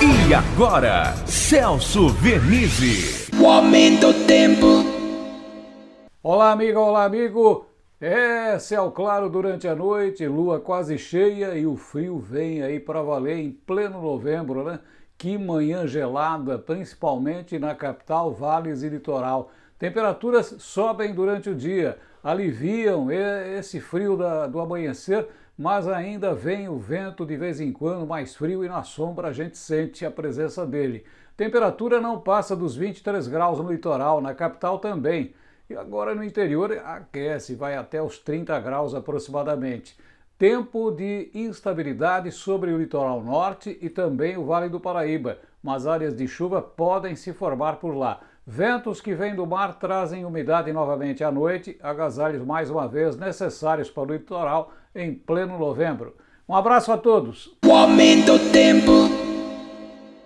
E agora, Celso Vernizzi. O aumento do tempo. Olá, amiga, olá, amigo. É, céu claro durante a noite, lua quase cheia e o frio vem aí para valer em pleno novembro, né? Que manhã gelada, principalmente na capital, vales e litoral. Temperaturas sobem durante o dia, aliviam esse frio da, do amanhecer, mas ainda vem o vento de vez em quando mais frio e na sombra a gente sente a presença dele. Temperatura não passa dos 23 graus no litoral, na capital também. E agora no interior aquece, vai até os 30 graus aproximadamente. Tempo de instabilidade sobre o litoral norte e também o Vale do Paraíba, mas áreas de chuva podem se formar por lá. Ventos que vêm do mar trazem umidade novamente à noite, agasalhos mais uma vez necessários para o litoral em pleno novembro. Um abraço a todos. O aumento do tempo.